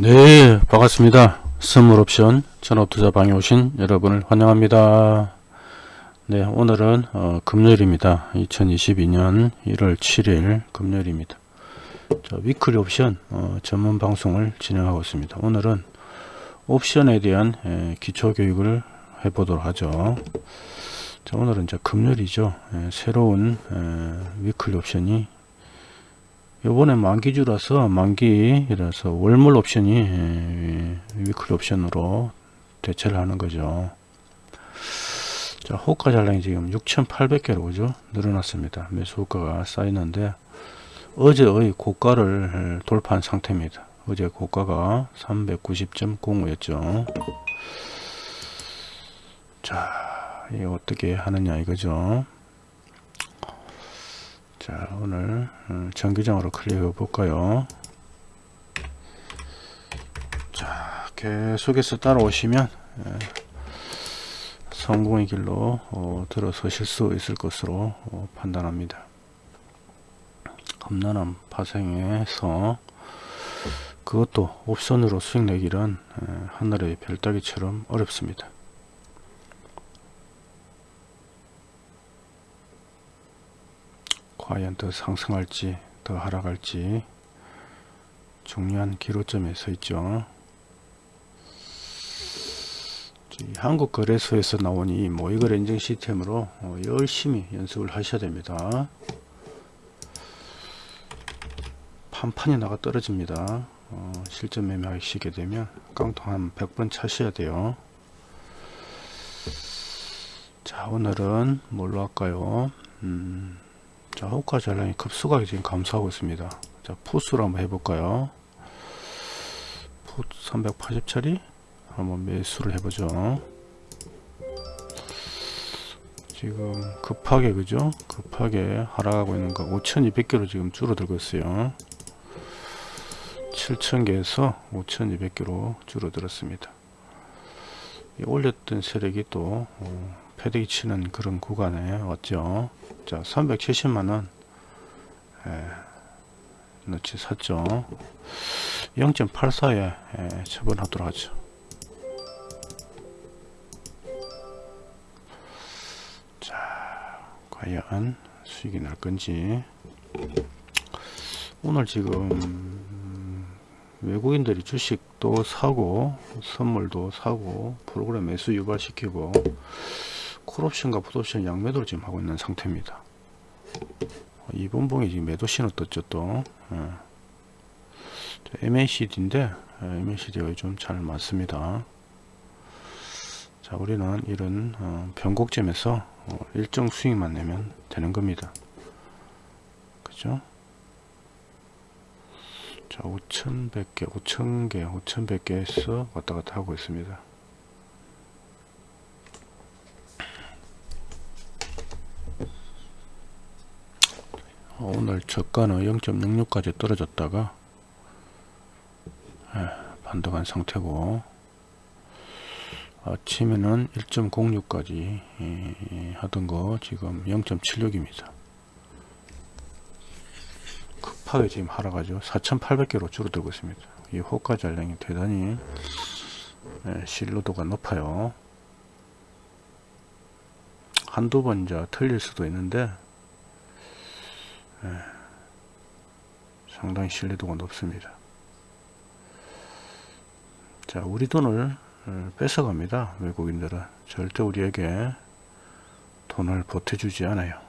네 반갑습니다. 선물옵션 전업투자 방에 오신 여러분을 환영합니다. 네 오늘은 어, 금요일입니다. 2022년 1월 7일 금요일입니다. 자, weekly 옵션 어, 전문 방송을 진행하고 있습니다. 오늘은 옵션에 대한 에, 기초 교육을 해보도록 하죠. 자 오늘은 이제 금요일이죠. 에, 새로운 에, weekly 옵션이 요번에 만기주라서 만기라서 월물 옵션이 에, 위클리 옵션으로 대체를 하는 거죠. 자 호가 잔량이 지금 6800개로 그죠? 늘어났습니다. 매수 호가가 쌓이는데 어제의 고가를 돌파한 상태입니다. 어제 고가가 390.05였죠. 자 이게 어떻게 하느냐 이거죠 자 오늘 어, 정규장으로 클릭해 볼까요? 자 계속해서 따라오시면 예, 성공의 길로 어, 들어서실 수 있을 것으로 어, 판단합니다. 험난한 파생에서 그것도 옵션으로 수익 내기는 예, 하늘의 별따기처럼 어렵습니다 과연 더 상승할지 더 하락할지 중요한 기로점에 서 있죠. 한국거래소에서 나온 이 모의거래 인증 시스템으로 어, 열심히 연습을 하셔야 됩니다. 판판이 나가 떨어집니다. 어, 실전 매매 하시게 되면 깡통 한 100번 차셔야 돼요. 자 오늘은 뭘로 할까요? 음, 자 호가 전량이 급수가 지금 감소하고 있습니다. 자 푸스로 한번 해볼까요? 푸 380짜리? 한번 매수를 해보죠. 지금 급하게 그죠? 급하게 하락하고 있는 거 5200개로 지금 줄어들고 있어요. 7000개에서 5200개로 줄어들었습니다. 올렸던 세력이 또 어, 패대기 치는 그런 구간에 왔죠 자 370만원. 예, 넣지 샀죠. 0.84에 예, 처분하도록 하죠. 자 과연 수익이 날 건지. 오늘 지금 외국인들이 주식도 사고 선물도 사고 프로그램 매수 유발시키고 콜옵션과 풋옵션 양매도를 지금 하고 있는 상태입니다. 이번 봉이 지금 매도 신호 떴죠 또 예. MACD인데 MACD가 좀 잘 맞습니다. 자 우리는 이런 어, 변곡점에서 어, 일정 수익만 내면 되는 겁니다. 그죠? 자 5100개 5000개 5100개에서 왔다 갔다 하고 있습니다. 오늘 저가는 0.66까지 떨어졌다가 예, 반등한 상태고 아침에는 1.06까지 예, 하던 거 지금 0.76입니다. 급하게 지금 하락하죠. 4800개로 줄어들고 있습니다. 이 호가 잔량이 대단히 예, 신뢰도가 높아요. 한두 번 이제 틀릴 수도 있는데 예, 상당히 신뢰도가 높습니다. 자, 우리 돈을 어, 뺏어갑니다. 외국인들은 절대 우리에게 돈을 보태주지 않아요.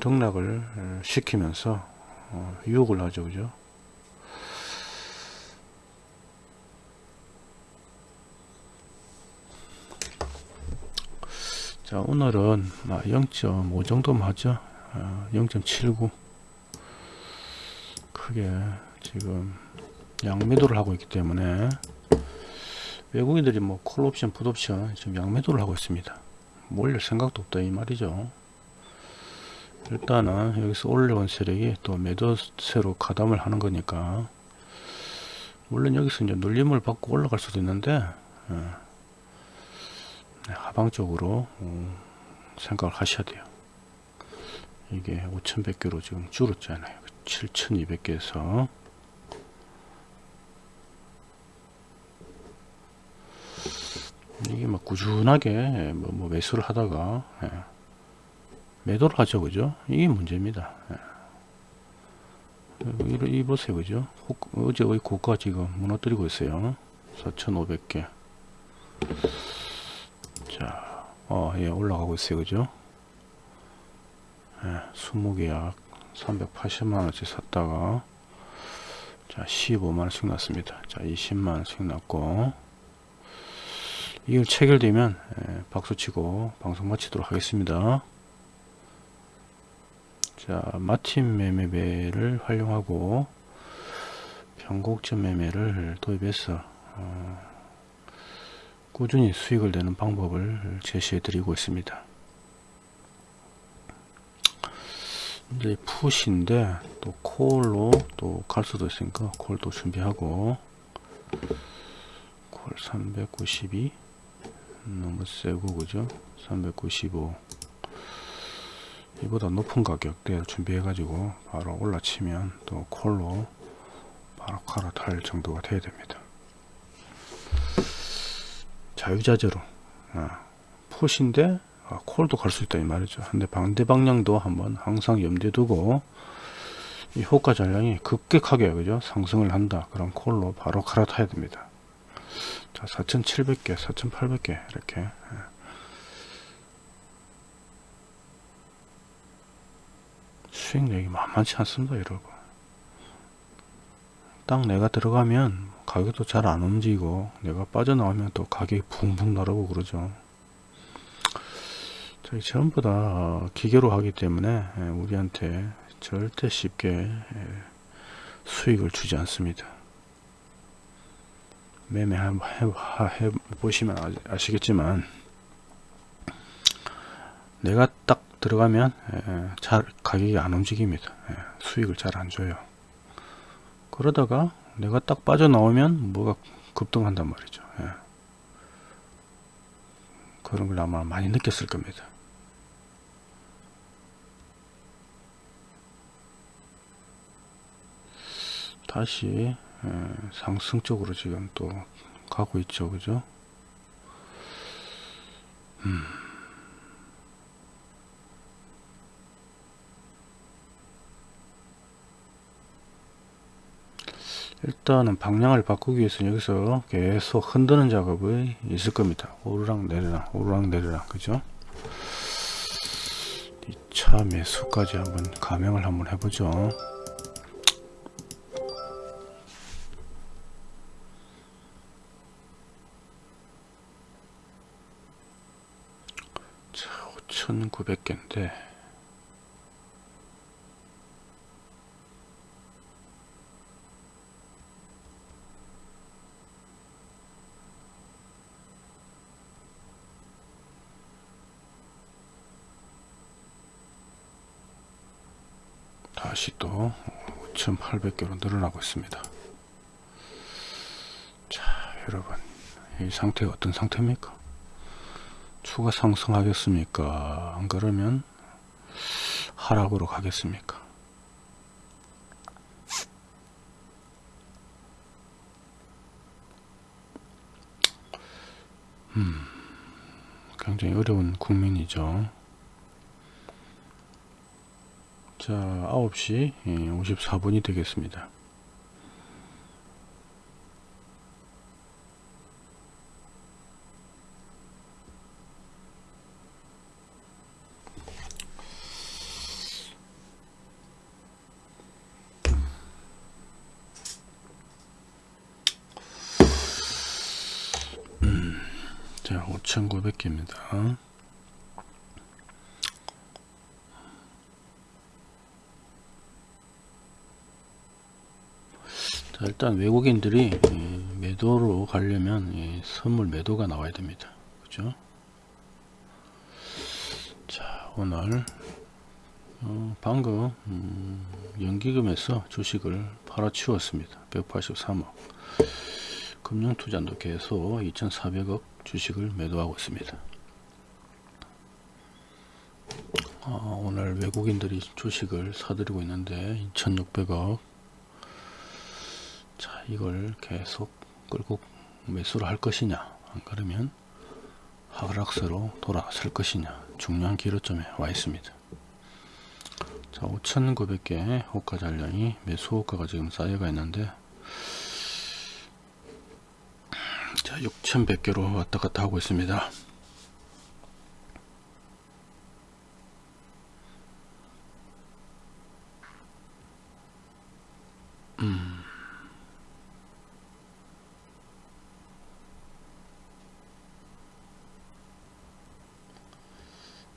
등락을 어, 시키면서 어, 유혹을 하죠, 그죠? 자 오늘은 0.5 정도만 하죠. 0.79 아, 크게 지금 양매도를 하고 있기 때문에 외국인들이 뭐 콜옵션 풋옵션 지금 양매도를 하고 있습니다. 몰릴 생각도 없다 이 말이죠. 일단은 여기서 올려온 세력이 또 매도세로 가담을 하는 거니까 물론 여기서 이제 눌림을 받고 올라갈 수도 있는데 예. 네, 네, 하방적으로 음, 생각을 하셔야 돼요. 이게 5100개로 지금 줄었잖아요. 그 7200개에서. 이게 막 꾸준하게 뭐, 뭐 매수를 하다가 예. 매도를 하죠 그죠? 이게 문제입니다. 예. 뭐 이 보세요 그죠? 어제의 고가 지금 무너뜨리고 있어요. 4500개. 자, 어, 예, 올라가고 있어요. 그죠? 예, 20계약 380만원치 샀다가 자 15만원씩 났습니다. 자 20만원씩 났고. 이걸 체결되면 예, 박수치고 방송 마치도록 하겠습니다. 자 마틴 매매배를 활용하고 변곡점 매매를 도입해서 어, 꾸준히 수익을 내는 방법을 제시해 드리고 있습니다. 이제 푸시인데 또 콜로 또 갈 수도 있으니까 콜도 준비하고 콜 392 너무 세고 그죠? 395 이보다 높은 가격대를 준비해 가지고 바로 올라치면 또 콜로 바로 갈아탈 정도가 돼야 됩니다 자유자재로 아, 푸시인데 아, 콜도 갈 수 있다 이 말이죠. 근데 반대 방향도 한번 항상 염두에 두고 이 호가 전량이 급격하게 그죠? 상승을 한다. 그럼 콜로 바로 갈아타야 됩니다. 자 4700개 4800개 이렇게 예. 수익력이 만만치 않습니다 여러분 딱 내가 들어가면 가격도 잘 안 움직이고 내가 빠져나오면 또 가격이 붕붕 나르고 그러죠 저희 전부 다 기계로 하기 때문에 예, 우리한테 절대 쉽게 예, 수익을 주지 않습니다. 매매 한번 해, 보시면 아시겠지만 내가 딱 들어가면 예, 잘 가격이 안 움직입니다. 수익을 잘 안 줘요. 그러다가 내가 딱 빠져나오면 뭐가 급등한단 말이죠. 그런 걸 아마 많이 느꼈을 겁니다. 다시 상승 쪽으로 지금 또 가고 있죠 그죠 음. 일단은 방향을 바꾸기 위해서 여기서 계속 흔드는 작업이 있을 겁니다. 오르락 내리락 오르락 내리락. 그죠? 2차 매수까지 한번 감행을 한번 해보죠. 자, 5,900개인데 다시 또 5,800개로 늘어나고 있습니다. 자, 여러분, 이 상태가 어떤 상태입니까? 추가 상승하겠습니까? 안 그러면 하락으로 가겠습니까? 음, 굉장히 어려운 국민이죠. 자, 9시 54분이 되겠습니다. 자 5900개입니다 일단 외국인들이 매도로 가려면 선물 매도가 나와야 됩니다. 그죠? 자 오늘 어, 방금 음, 연기금에서 주식을 팔아치웠습니다. 183억. 금융투자도 계속 2400억 주식을 매도하고 있습니다. 어, 오늘 외국인들이 주식을 사들이고 있는데 2600억 자 이걸 계속 끌고 매수를 할 것이냐 안 그러면 하락세로 돌아설 것이냐 중요한 기로점에 와 있습니다. 자 5,900개 호가 잔량이 매수 호가가 지금 쌓여가 있는데 자 6,100개로 왔다 갔다 하고 있습니다.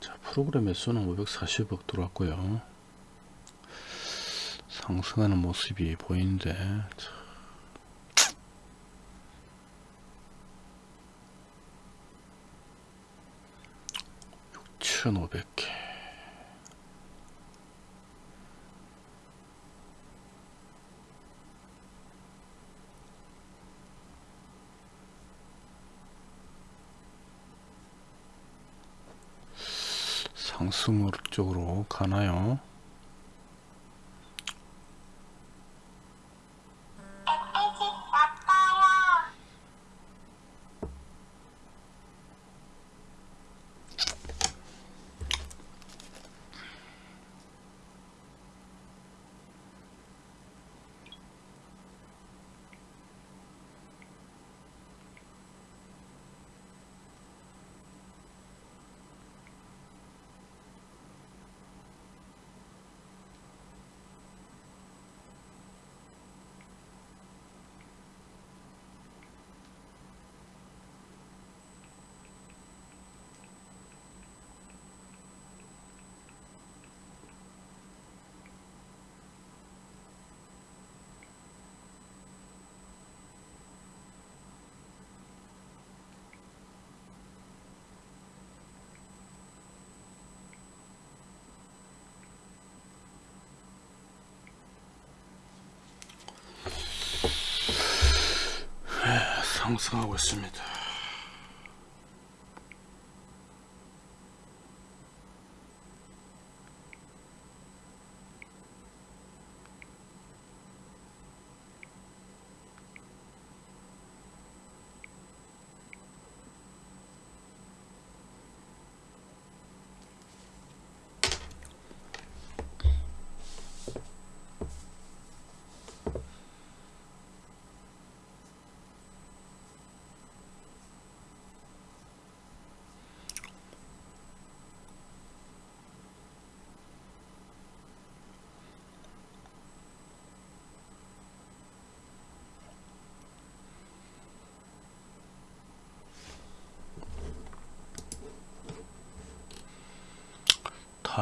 자, 프로그램 매수는 540억 들어왔고요. 상승하는 모습이 보이는데 자, 6,500개 상승 쪽으로 가나요? 상승하고 있습니다.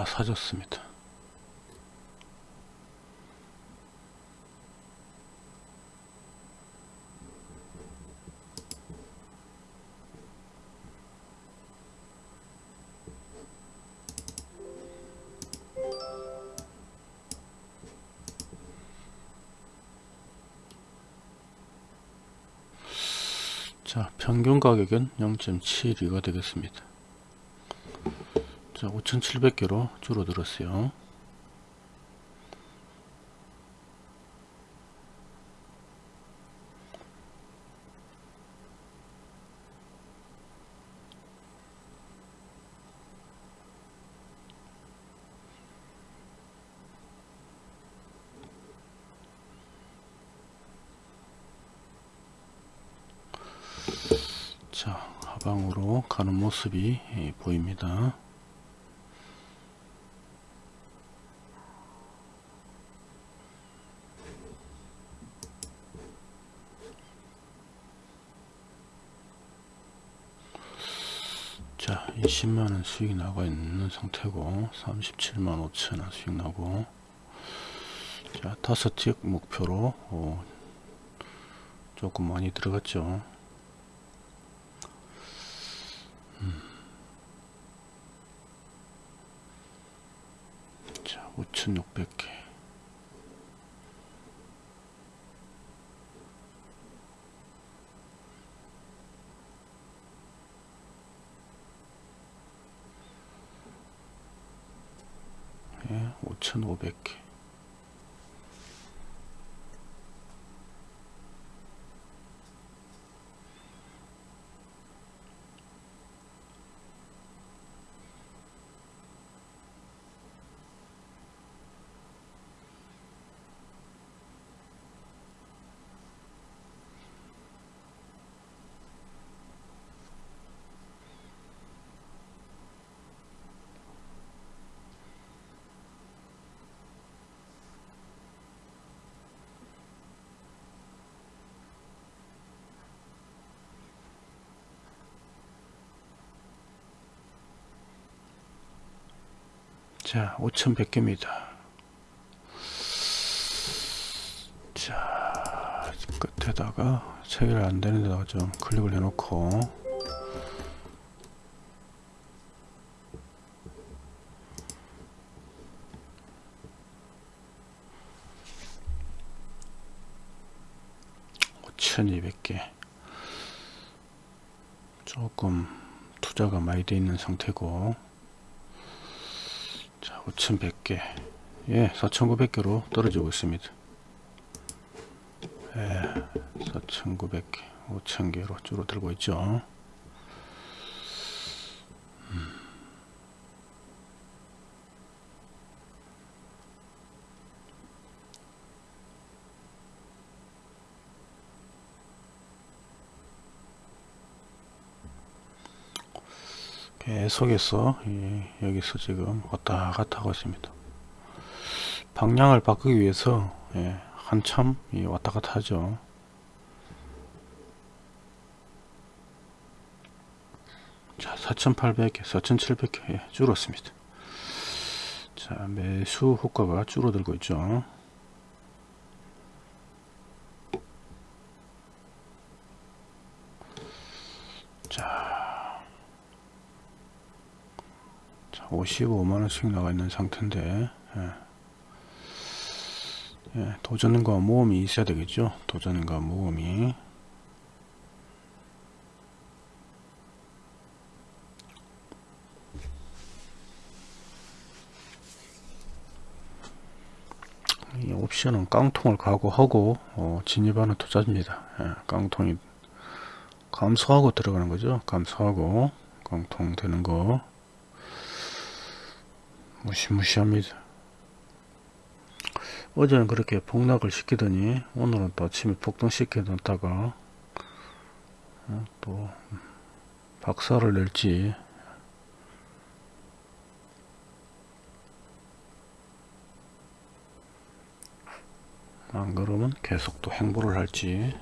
다 사졌습니다. 자 평균 가격은 0.72가 되겠습니다. 자 5700개로 줄어들었어요. 자 하방으로 가는 모습이 예, 보입니다 자 20만원 수익 나가 있는 상태고 37만 5천원 수익 나고 자 다섯 틱 목표로 어, 조금 많이 들어갔죠 음. 자 5600개 예, 5,500개. 자 5100개입니다. 자 끝에다가 체결 안되는 데다가 좀 클릭을 해 놓고. 천이백 개. 조금 투자가 많이 돼 있는 상태고. 자 5100개. 예 4900개로 떨어지고 있습니다. 예 4900개 5000개로 줄어들고 있죠 계속해서 예, 여기서 지금 왔다 갔다 하고 있습니다. 방향을 바꾸기 위해서 예, 한참 예, 왔다 갔다 하죠. 자 4800개 4700개 예, 줄었습니다. 자 매수 효과가 줄어들고 있죠 자 55만원씩 나가 있는 상태인데 예. 예, 도전과 모험이 있어야 되겠죠? 도전과 모험이. 이 옵션은 깡통을 각오하고 어, 진입하는 투자입니다. 예, 깡통이 감소하고 들어가는 거죠? 감소하고 깡통 되는 거 무시무시합니다. 어제는 그렇게 폭락을 시키더니 오늘은 또 아침에 폭등시켜 놨다가 어, 또 박살을 낼지 안 그러면 계속 또 행보를 할지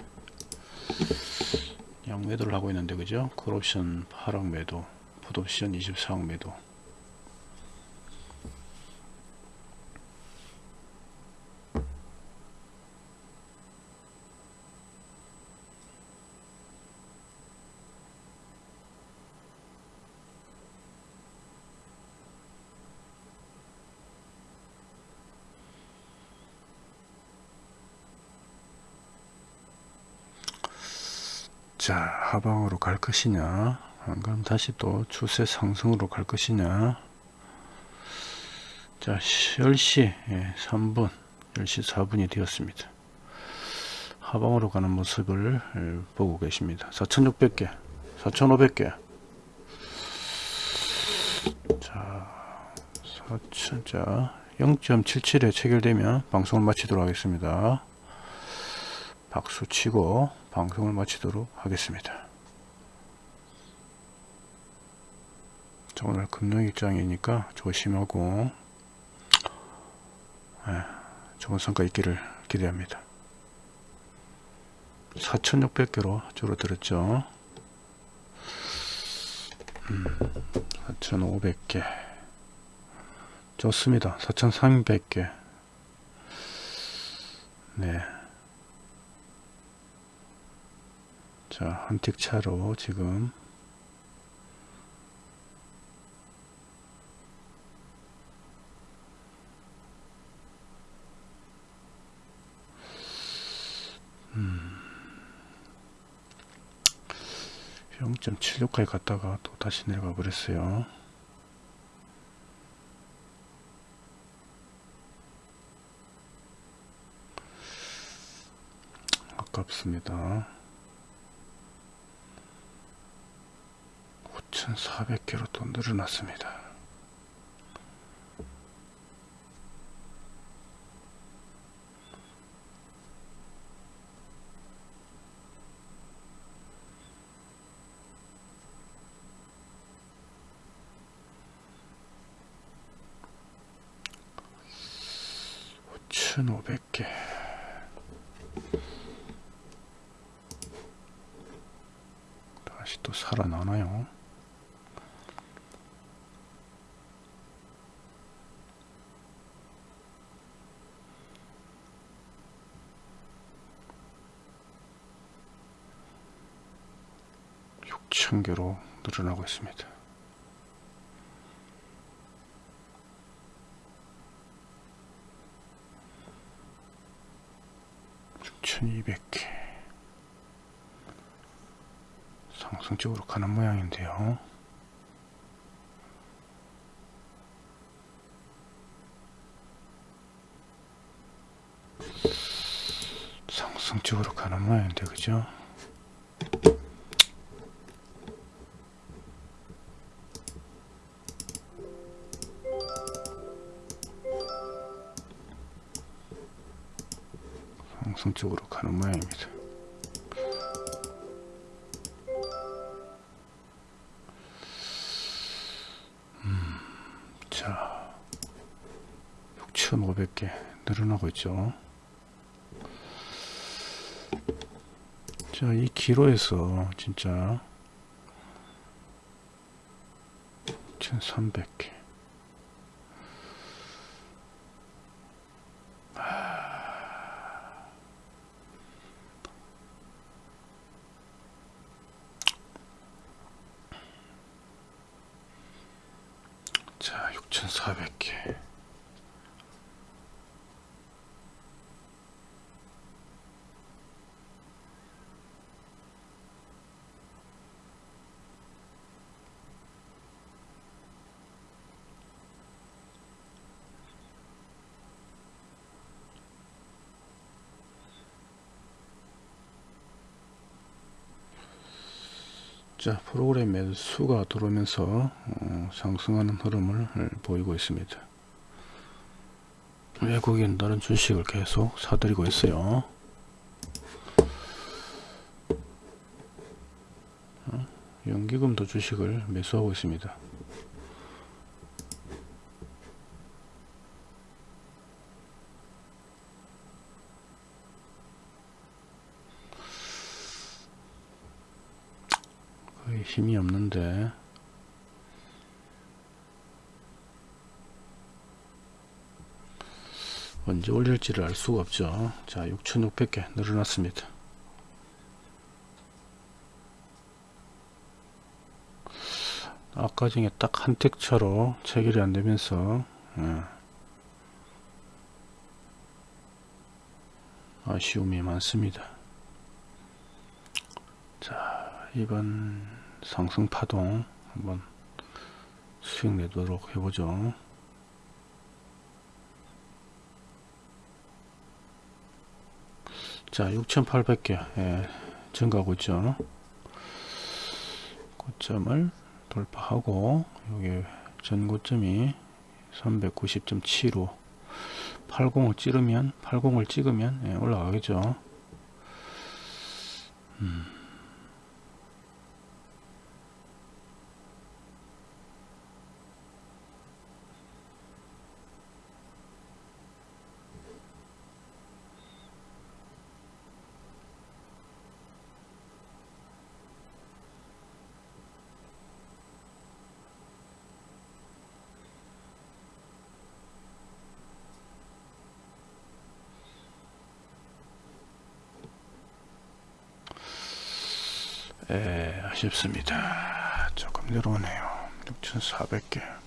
양매도를 하고 있는데 그죠? 콜옵션 8억 매도 풋옵션 24억 매도 자 하방으로 갈 것이냐? 그럼 다시 또 추세 상승으로 갈 것이냐? 자 10시 3분 10시 4분이 되었습니다. 하방으로 가는 모습을 예, 보고 계십니다. 4600개 4500개. 자 4000자 0.77에 체결되면 방송을 마치도록 하겠습니다. 박수 치고 방송을 마치도록 하겠습니다. 자, 오늘 금융일장이니까 조심하고 네, 좋은 성과 있기를 기대합니다. 4,600개로 줄어들었죠. 음, 4,500개 좋습니다. 4,300개 네. 자, 한 틱 차로 지금 음, 0.76까지 갔다가 또 다시 내려가 버렸어요. 아깝습니다. 1400개로 또 늘어났습니다. 오천오백 개 다시 또 살아나나요? 6,000개로 늘어나고 있습니다. 1200개 상승적으로 가는 모양인데요. 상승적으로 가는 모양인데 그죠? 자, 6,500개 늘어나고 있죠. 자, 이 기로에서 진짜 1300개 자, 6400개 자 프로그램 매수가 들어오면서 어, 상승하는 흐름을 보이고 있습니다. 외국인들은 주식을 계속 사들이고 있어요. 어, 연기금도 주식을 매수하고 있습니다 힘이 없는데. 언제 올릴지를 알 수가 없죠. 자 6600개 늘어났습니다. 아까 중에 딱한 텍차로 체결이 안되면서 예. 아쉬움이 많습니다. 자 이번 상승 파동 한번 수익 내도록 해보죠. 자 6800개 예, 증가하고 있죠. 고점을 돌파하고 여기 전고점이 390.75 80을 찌르면 80을 찍으면 예, 올라가겠죠. 음. 에, 아쉽습니다. 조금 내려오네요. 6,400개.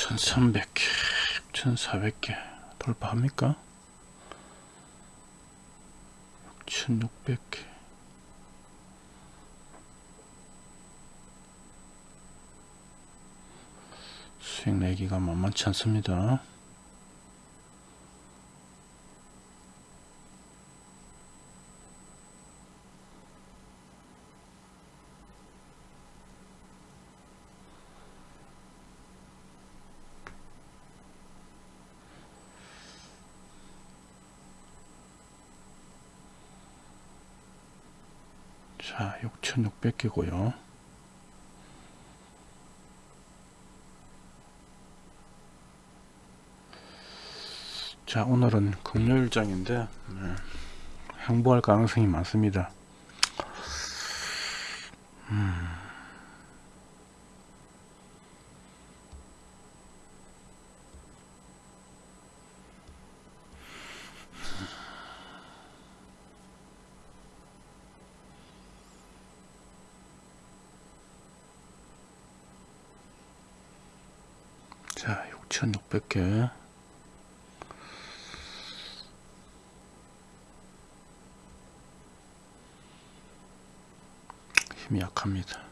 천삼백 개 천사백 개 돌파합니까? 1600개 수익 내기가 만만치 않습니다. 자 6600개고요 자 오늘은 금요일장인데 네, 행보할 가능성이 많습니다 음. 자 6600개 힘이 약합니다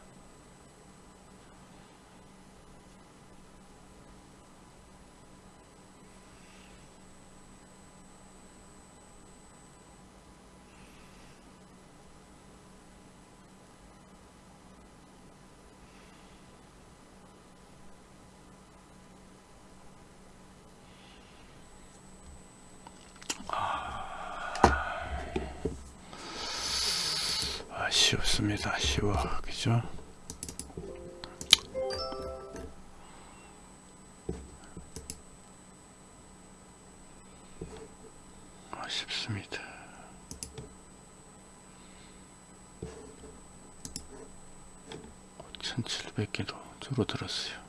쉬워 그죠 아쉽습니다 5700개도 줄어들었어요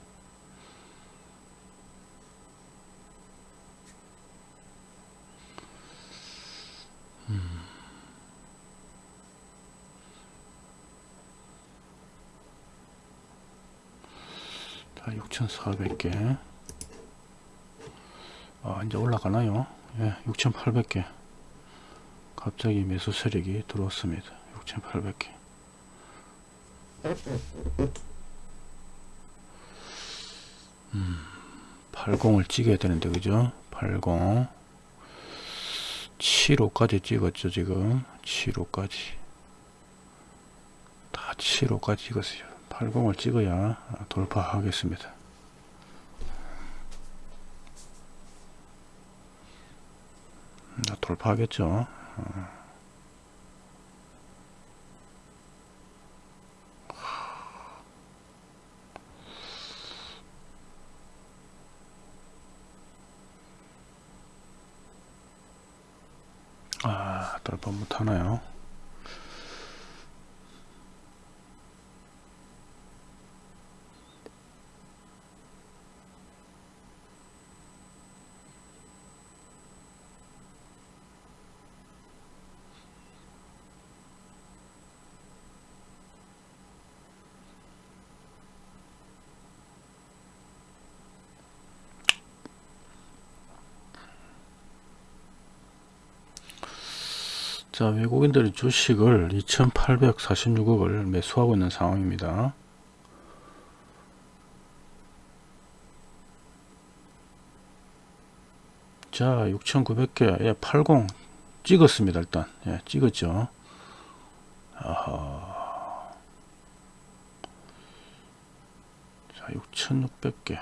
자, 6,400개. 아, 이제 올라가나요? 예, 6,800개. 갑자기 매수 세력이 들어왔습니다. 6,800개. 음, 80을 찍어야 되는데, 그죠? 80. 7호까지 찍었죠, 지금. 7호까지. 다 7호까지 찍었어요. 80을 찍어야 돌파하겠습니다. 돌파하겠죠. 아, 돌파 못하나요? 자 외국인들이 주식을 2846억을 매수하고 있는 상황입니다. 자 6900개 예, 80 찍었습니다 일단. 예, 찍었죠. 아하. 자 6600개.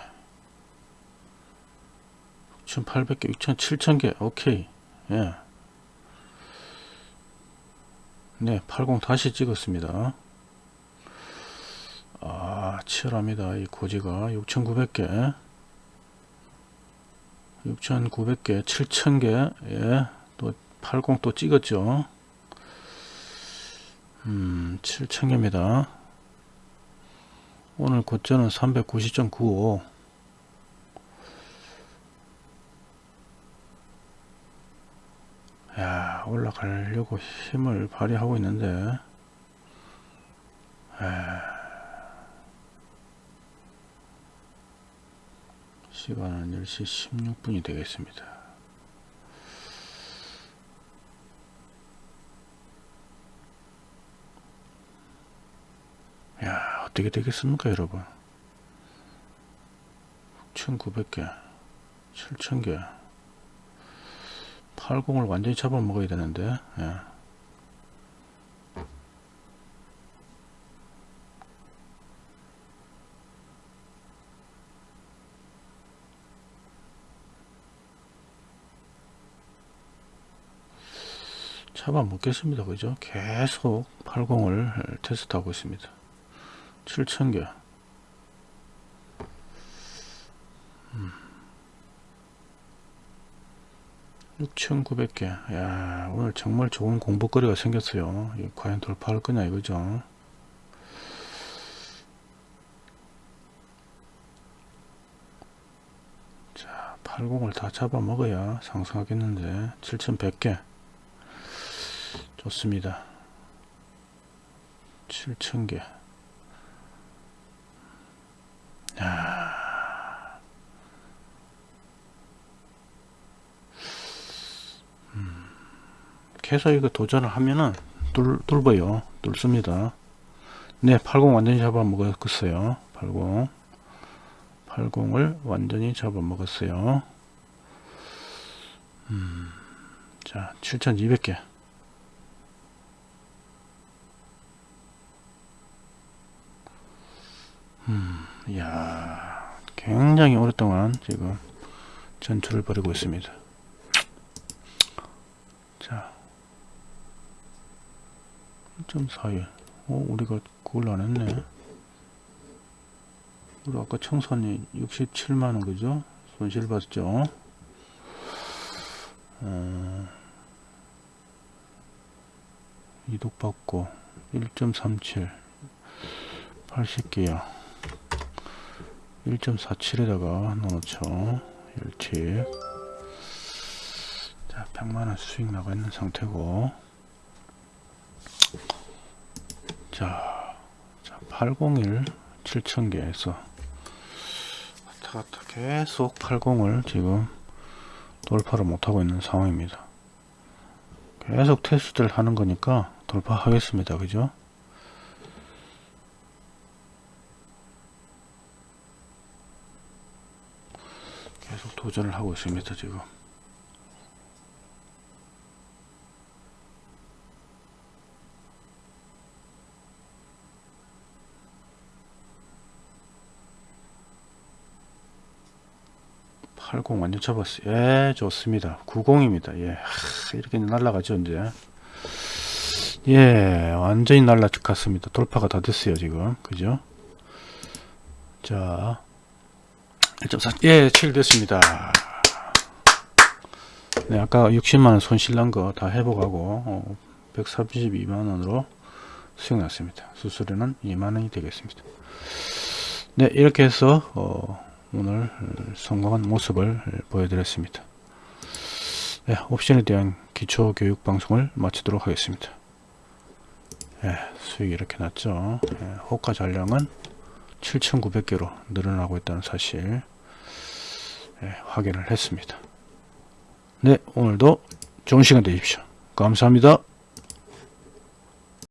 6800개 6700개. 오케이. 예. 네, 80 다시 찍었습니다. 아, 치열합니다. 이 고지가 6,900개, 6,900개, 7,000개, 예, 또 80 또 찍었죠. 음, 7,000개입니다. 오늘 고점은 390.95. 야 올라가려고 힘을 발휘하고 있는데. 에... 시간은 10시 16분이 되겠습니다. 야 어떻게 되겠습니까 여러분? 6900개 7000개. 80을 완전히 잡아먹어야 되는데 예. 잡아먹겠습니다. 그죠? 계속 80을 테스트하고 있습니다. 7000개 6,900개. 야, 오늘 정말 좋은 공부거리가 생겼어요. 과연 돌파할 거냐 이거죠. 자, 80을 다 잡아먹어야 상승하겠는데 7,100개. 좋습니다. 7,000개. 야. 계속 이거 도전을 하면은 뚫, 뚫어요. 뚫습니다. 네, 80 완전히 잡아먹었어요. 80. 80을 완전히 잡아먹었어요. 음, 자, 7200개. 음, 이야, 굉장히 오랫동안 지금 전투를 벌이고 있습니다. 자, 1.41 어, 우리가 그걸 안 했네. 우리 아까 청산이 67만원 그죠? 손실 봤죠? 어, 이독 받고 1.37 80개야. 1.47에다가 넣어놓죠. 1칩 자 100만원 수익 나가 있는 상태고 자, 자 801 7000개에서 왔다 갔다 계속 80을 지금 돌파를 못하고 있는 상황입니다. 계속 테스트를 하는 거니까 돌파하겠습니다. 그죠? 계속 도전을 하고 있습니다. 지금. 80 완전 접었어요. 예, 좋습니다. 90입니다. 예, 하, 이렇게 날라가죠, 이제. 예, 완전히 날라 갔습니다. 돌파가 다 됐어요, 지금. 그죠? 자, 1.4, 예, 7 됐습니다. 네, 아까 60만원 손실 난 거 다 회복하고, 어, 132만원으로 수익 났습니다. 수수료는 2만원이 되겠습니다. 네, 이렇게 해서, 어, 오늘 성공한 모습을 보여드렸습니다. 네, 옵션에 대한 기초 교육 방송을 마치도록 하겠습니다. 네, 수익이 이렇게 났죠. 네, 호가 잔량은 7,900개로 늘어나고 있다는 사실 네, 확인을 했습니다. 네, 오늘도 좋은 시간 되십시오. 감사합니다.